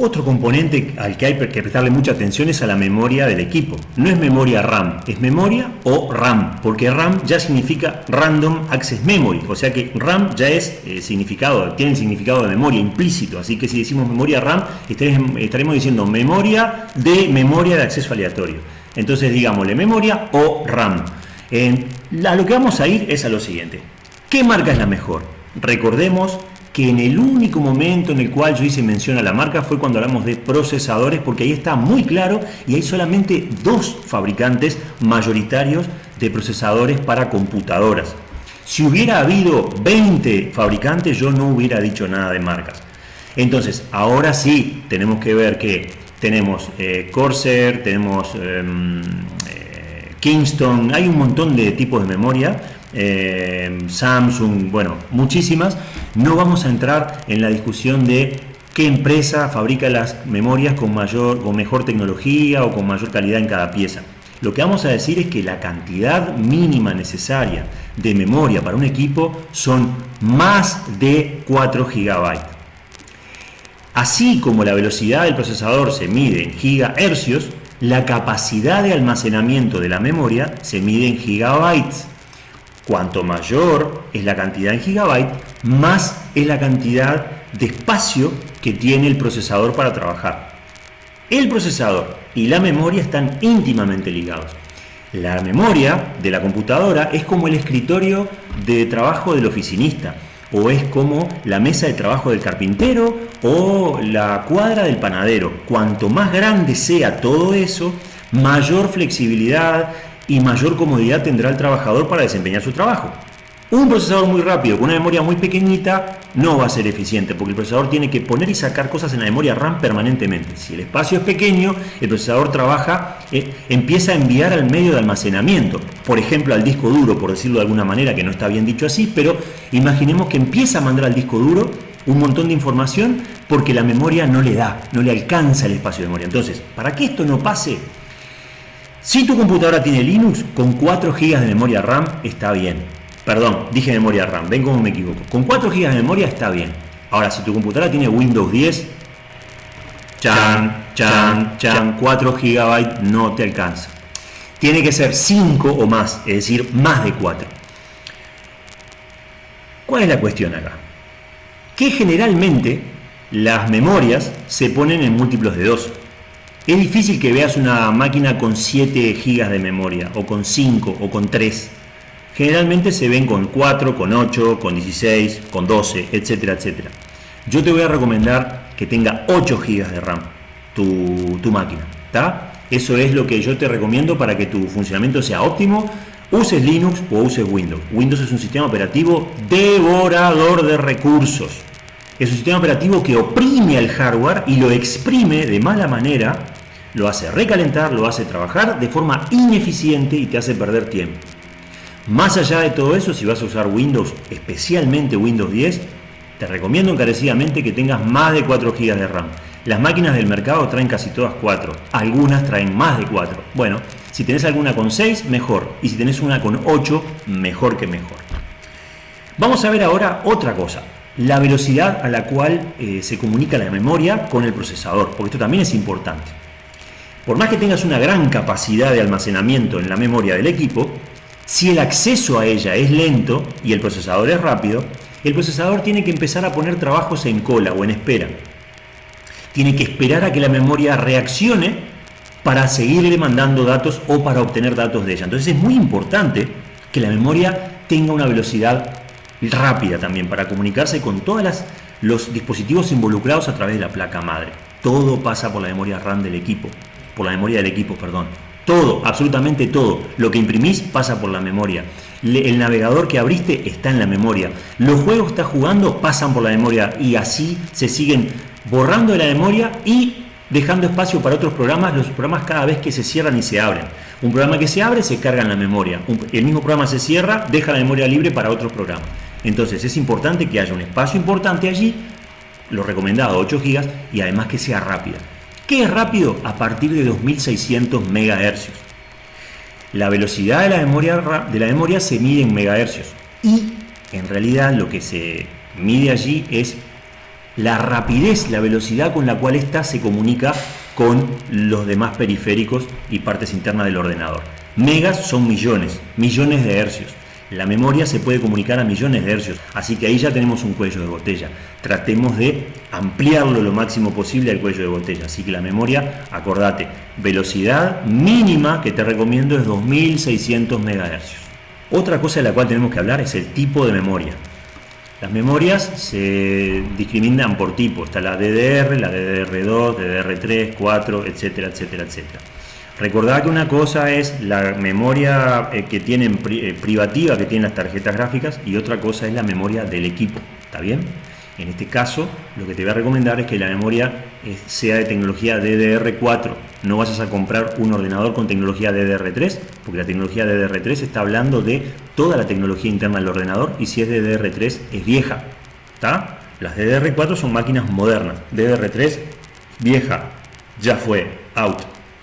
Otro componente al que hay que prestarle mucha atención es a la memoria del equipo. No es memoria RAM, es memoria o RAM, porque RAM ya significa Random Access Memory, o sea que RAM ya es eh, significado, tiene el significado de memoria implícito, así que si decimos memoria RAM estaremos diciendo memoria de memoria de acceso aleatorio. Entonces digámosle memoria o RAM. a lo que vamos a ir es a lo siguiente. ¿Qué marca es la mejor? Recordemos que en el único momento en el cual yo hice mención a la marca fue cuando hablamos de procesadores, porque ahí está muy claro y hay solamente dos fabricantes mayoritarios de procesadores para computadoras. Si hubiera habido 20 fabricantes, yo no hubiera dicho nada de marcas. Entonces, ahora sí tenemos que ver que tenemos eh, Corsair, tenemos em, eh, Kingston, hay un montón de tipos de memoria eh, Samsung, bueno, muchísimas. No vamos a entrar en la discusión de qué empresa fabrica las memorias con, mayor, con mejor tecnología o con mayor calidad en cada pieza. Lo que vamos a decir es que la cantidad mínima necesaria de memoria para un equipo son más de 4 GB. Así como la velocidad del procesador se mide en gigahercios, la capacidad de almacenamiento de la memoria se mide en gigabytes. Cuanto mayor es la cantidad en gigabyte, más es la cantidad de espacio que tiene el procesador para trabajar. El procesador y la memoria están íntimamente ligados. La memoria de la computadora es como el escritorio de trabajo del oficinista, o es como la mesa de trabajo del carpintero o la cuadra del panadero. Cuanto más grande sea todo eso, mayor flexibilidad, y mayor comodidad tendrá el trabajador para desempeñar su trabajo. Un procesador muy rápido con una memoria muy pequeñita no va a ser eficiente porque el procesador tiene que poner y sacar cosas en la memoria RAM permanentemente. Si el espacio es pequeño, el procesador trabaja, eh, empieza a enviar al medio de almacenamiento, por ejemplo al disco duro, por decirlo de alguna manera, que no está bien dicho así, pero imaginemos que empieza a mandar al disco duro un montón de información porque la memoria no le da, no le alcanza el espacio de memoria. Entonces, para que esto no pase, si tu computadora tiene Linux, con 4 GB de memoria RAM está bien. Perdón, dije memoria RAM, ven cómo me equivoco. Con 4 GB de memoria está bien. Ahora, si tu computadora tiene Windows 10, chan, chan, chan, 4 GB no te alcanza. Tiene que ser 5 o más, es decir, más de 4. ¿Cuál es la cuestión acá? Que generalmente las memorias se ponen en múltiplos de 2. Es difícil que veas una máquina con 7 GB de memoria, o con 5, o con 3. Generalmente se ven con 4, con 8, con 16, con 12, etcétera, etcétera. Yo te voy a recomendar que tenga 8 GB de RAM tu, máquina. Eso es lo que yo te recomiendo para que tu funcionamiento sea óptimo. Uses Linux o uses Windows. Windows es un sistema operativo devorador de recursos. Es un sistema operativo que oprime al hardware y lo exprime de mala manera lo hace recalentar, lo hace trabajar de forma ineficiente y te hace perder tiempo. Más allá de todo eso, si vas a usar Windows, especialmente Windows 10, te recomiendo encarecidamente que tengas más de 4 GB de RAM. Las máquinas del mercado traen casi todas 4, algunas traen más de 4. Bueno, si tenés alguna con 6, mejor. Y si tenés una con 8, mejor que mejor. Vamos a ver ahora otra cosa, la velocidad a la cual eh, se comunica la memoria con el procesador, porque esto también es importante. Por más que tengas una gran capacidad de almacenamiento en la memoria del equipo, si el acceso a ella es lento y el procesador es rápido, el procesador tiene que empezar a poner trabajos en cola o en espera. Tiene que esperar a que la memoria reaccione para seguirle mandando datos o para obtener datos de ella. Entonces es muy importante que la memoria tenga una velocidad rápida también para comunicarse con todos los dispositivos involucrados a través de la placa madre. Todo pasa por la memoria RAM del equipo por la memoria del equipo, perdón. Todo, absolutamente todo. Lo que imprimís pasa por la memoria. el navegador que abriste está en la memoria. Los juegos que estás jugando pasan por la memoria y así se siguen borrando de la memoria y dejando espacio para otros programas, los programas cada vez que se cierran y se abren. Un programa que se abre se carga en la memoria. el mismo programa se cierra, deja la memoria libre para otros programas. Entonces es importante que haya un espacio importante allí, lo recomendado 8 GB y además que sea rápida. ¿Qué es rápido? A partir de 2600 MHz. La velocidad de la, memoria, de la memoria se mide en megahercios y en realidad lo que se mide allí es la rapidez, la velocidad con la cual ésta se comunica con los demás periféricos y partes internas del ordenador. Megas son millones, millones de hercios. La memoria se puede comunicar a millones de hercios, así que ahí ya tenemos un cuello de botella. Tratemos de ampliarlo lo máximo posible al cuello de botella. Así que la memoria, acordate, velocidad mínima que te recomiendo es 2600 MHz. Otra cosa de la cual tenemos que hablar es el tipo de memoria. Las memorias se discriminan por tipo, está la DDR, la DDR2, DDR3, 4, etcétera, etcétera, etcétera. Recordad que una cosa es la memoria eh, que tienen eh, privativa que tienen las tarjetas gráficas y otra cosa es la memoria del equipo, ¿está bien? En este caso, lo que te voy a recomendar es que la memoria sea de tecnología DDR4. No vayas a comprar un ordenador con tecnología DDR3, porque la tecnología DDR3 está hablando de toda la tecnología interna del ordenador y si es DDR3 es vieja. ¿Está? Las DDR4 son máquinas modernas. DDR3 vieja, ya fue, out.